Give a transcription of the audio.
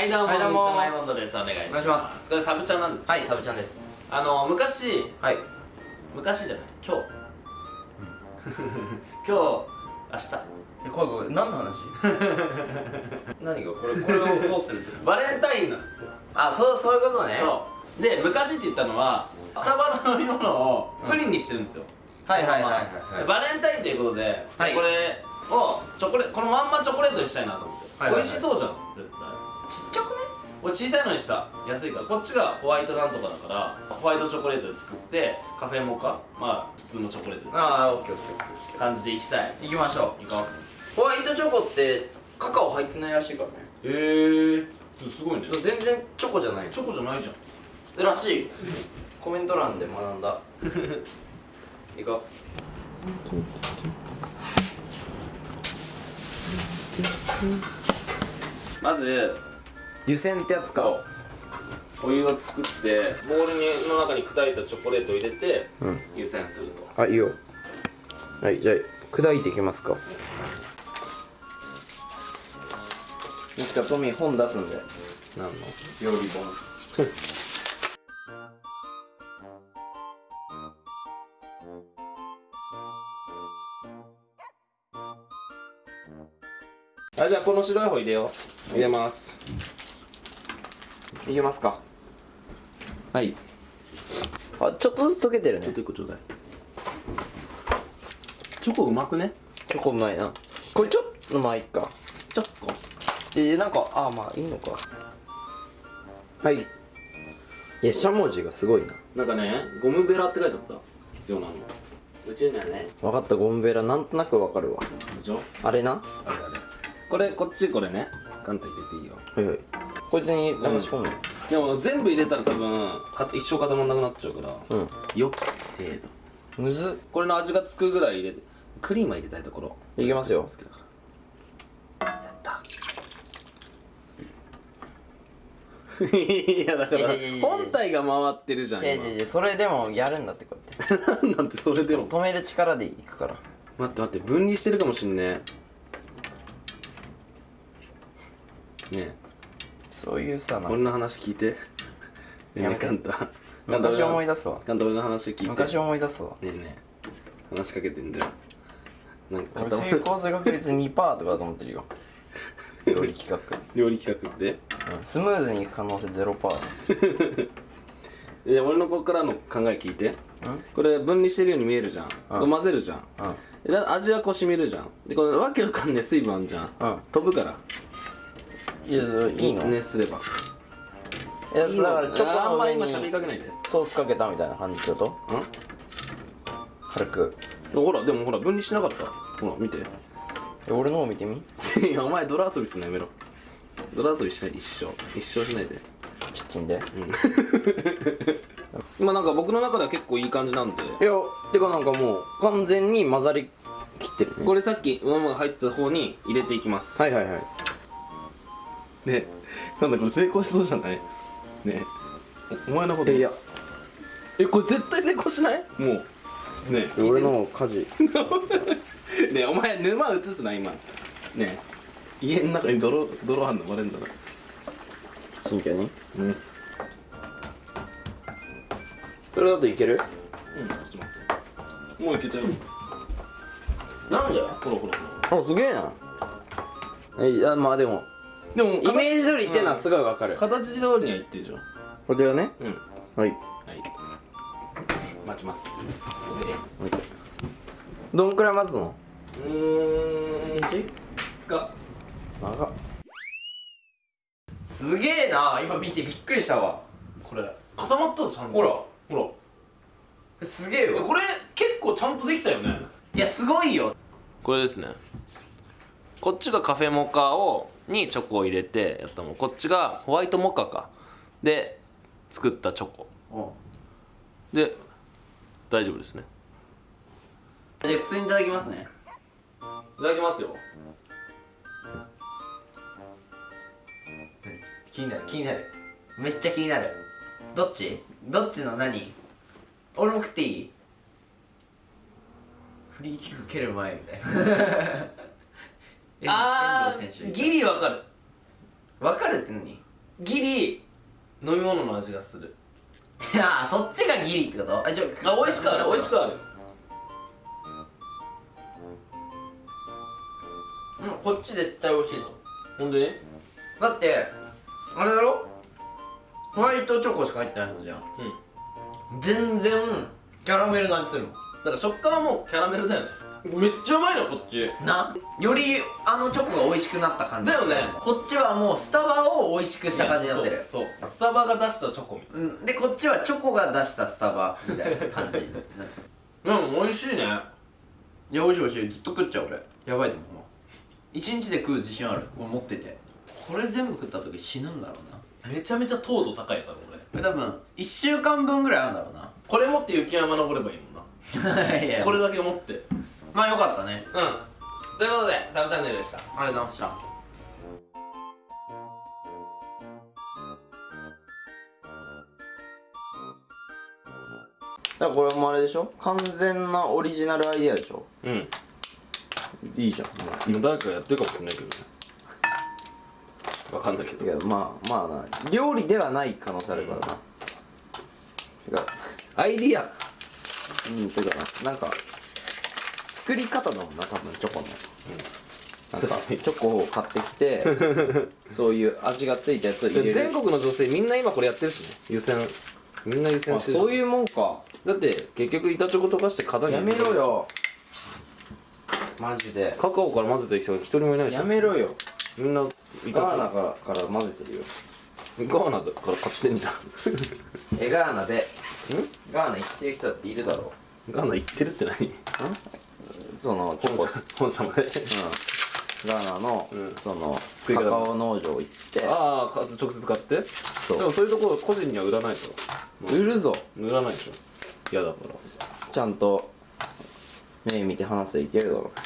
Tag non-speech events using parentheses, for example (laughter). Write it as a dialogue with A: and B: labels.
A: はいどうも
B: はいどうも。
A: イモンドです。お願いします。
B: お願いします。
A: これサブチャンなんですか？
B: はいサブちゃんです。
A: あの昔
B: はい。
A: 昔じゃない？今日。(laughs) 今日明日。
B: えこれこれ何の話？(laughs) 何が？これこれをどうするって (laughs)
A: バレンタインなんですよ。
B: あそうそういうことね。
A: そう。で昔って言ったのはスタバの飲み物をプリンにしてるんですよ、
B: はいはいはいはい
A: でバレンタインということで、
B: はい。
A: これをチョコレこのまんまチョコレートにしたいなと思って、
B: はいはいはい。
A: 美味しそうじゃん絶対
B: ちっちゃくね？
A: これ小さいのにした。安いから。こっちがホワイトなんとかだからホワイトチョコレートで作ってカフェモカ？まあ普通のチョコレートで作
B: ああオッケーオッケーオッケ
A: る感じでいきたい。
B: ー行きましょ
A: いこう。
B: うホワイトチョコってカカオ入ってないらしいからね。
A: えー、すごいね。
B: 全然チョコじゃない。
A: チョコじゃないじゃん。
B: らしい。コメント欄で学んだ。いこ
A: まず
B: う湯煎ってやつ
A: そう。お湯を作ってボウルにの中に砕いたチョコレートを入れて
B: うん。
A: 湯煎すると。
B: あいいよ。はいじゃあ砕いていきますか。いつかトミー本出すんで。何の？料理本。(laughs)
A: あじゃあこの白い方入れよう。入れます
B: いきますか？はい。あちょっとずつ溶けてるね。
A: ちょっと一個ちょうだい。チョコうまくね？
B: チョコうまいな。これちょっとまあいっか。
A: チョコ
B: えなんかあまあいいのか。はい。いやしゃもじがすごいな。
A: なんかねゴムベラって書いてあった。必要なの。うちにはね。
B: 分かったゴムベラ。なんとなくわかるわ。
A: でしょ？
B: あれな？
A: あれあれこれこっちこれね。簡単入れていいよ。
B: はいはいこいつに流し込むの？
A: でも全部入れたら多分か一生固まんなくなっちゃうから
B: うん、
A: よき程度
B: むずっ。
A: これの味がつくぐらい入れてクリームは入れたいところ。
B: いきますよ。
A: 好きだから。やった。いやだから
B: いやいやいやいや。
A: 本体が回ってるじゃん
B: 違う
A: 今
B: 違う違うそれでもやるんだってこうやって。
A: なんてそれでも。
B: 止める力でいくから。
A: 待って待って分離してるかもしんねえ。ね
B: そういうさ
A: 俺の話聞い (laughs) て？ねえねえカンタ。
B: 昔思い
A: 出
B: 出すわ。
A: カンタ俺の話聞いて。
B: 昔思い出すわ。
A: ねえねえ。話しかけてんじゃん。なんか
B: 俺成功する確率2%とかだと思ってるよ。(laughs) 料理企画、
A: 料理企画って？
B: うん、スムーズにいく可能性0%
A: いや俺のここからの考え聞いて。これ分離してるように見えるじゃん。混ぜるじゃん。
B: うん。
A: で味はこう染みるじゃん。でこれわけわかんねえ水分あんじゃん、
B: うん。
A: 飛ぶから
B: いやいいの、
A: 熱すれば。
B: いやだからチョコ
A: あんま
B: の上に
A: 今しゃべりかけないで。ん
B: ソースかけたみたいな感じってこと？軽く。
A: ほらでもほら分離しなかった？ほら見て。
B: え俺の方見てみ？(laughs)
A: いやお前泥遊びすんのやめろ。泥遊びしない一生。一生しないで。
B: キッチンで？
A: 今なんか僕の中では結構いい感じなんで。
B: いやてかなんかもう完全に混ざりきってるね。
A: これさっきママが入った方に入れていきます。
B: はいはいはい
A: ね。なんだこれ成功しそうじゃない？ね。おお前のこと。
B: えいや。
A: えこれ絶対成功しない？もう。ね。
B: 俺の家事。(laughs)
A: ねお前沼映すな今。ね。家の中に泥泥あんのバレんだな。
B: 真剣に？
A: うん。うん
B: それだといける？
A: ちょっと待って。もういけたよ。
B: なんで？
A: ほらほらほら。
B: あすげえなえいやまあでも
A: でも
B: イメージ通りいってんのはすごいわかる、
A: 形通りにはいってるじゃん。
B: こちらね？
A: うん。
B: はい。
A: はい。待ちます。
B: どんくらい待つの？
A: うーん。
B: 日
A: 2日。
B: 長っ。すげえな。今見てびっくりしたわ。
A: これ固まったぞちゃんと。
B: ほら。
A: ほ
B: すげえ
A: らこれ結構ちゃんとできたよね。
B: いやすごいよ。
A: これですね。こっちがカフェモカをにチョコを入れてやったもん。こっちがホワイトモカか。で作ったチョコ。で大丈夫ですね。
B: じゃあ普通にいただきますね。
A: いただきますよ。
B: 気になる。気になる。めっちゃ気になる。どっち？どっちの何？俺も食っていい？フリーキック蹴る前みたいな。遠 (laughs)
A: あーギリわかる。
B: 分かるって何？
A: ギリ飲み物の味がする。(laughs)
B: いやそっちがギリってこと？あちょ
A: あ美味しくある。美味しくある。
B: うんこっち絶対美味しいぞ。
A: ほんで？ね
B: だってあれだろ？ホワイトチョコしか入ってないはずじゃん。
A: うん。
B: 全然キャラメルの味するもん。
A: だから食感はもうキャラメルだよねめっちゃうまいのこっち。
B: な？よりあのチョコが美味しくなった感じ。
A: だよね。
B: こっちはもうスタバを美味しくした感じになってる。
A: そうスタバが出したチョコみたい
B: うん。でこっちはチョコが出したスタバみたいな感じ
A: なでも美味しいね。
B: いや美味しい美味しい。ずっと食っちゃう俺。やばいでも一日で食う自信ある。これ持ってて。これ全部食った時死ぬんだろうな。
A: めちゃめちゃ糖度高いやったのこれ
B: 多分1週間分ぐらいあるんだろうな。
A: これ持って雪山登ればいいもんな (laughs) これだけ持って。うん
B: まあよかったね。
A: ということでサブチャンネルでした。
B: ありがとうございました。だからこれもあれでしょ？完全なオリジナルアイデアでしょ？
A: うん。
B: いいじゃん。
A: 今誰かやってるかもしれないけどね。わかんないけど。
B: いやまあまあな料理ではない可能性あるからな、てか
A: アイディア
B: うんてかな。なんか作り方だもんな多分チョコの、なんか
A: 確かに。
B: チョコを買ってきて (laughs) そういう味がついたやつを入れる。
A: 全国の女性みんな今これやってるしね。湯煎みんな湯煎
B: あ
A: してる。
B: そういうもんか。
A: だって結局板チョコ溶かして型に
B: やめろよ。マジで。
A: カカオから混ぜてる人が一人もいないでしょ。
B: やめろよ。
A: みんな板
B: ガーナからから混ぜてるよ。
A: ガーナだから買ってんじゃん
B: えガーナでガーナ行ってる人だっているだろ
A: ガーナ行ってるって何？
B: うそのチョコ、うん、
A: 本様で？
B: ガーナの、
A: うん。
B: そのカカオ農場行って。
A: ああか直接買って？で
B: そう。
A: もそういうところ個人には売らないと。
B: 売るぞ。
A: 売らないでしょ。嫌だから。
B: ちゃんと目見て話せいけるだろ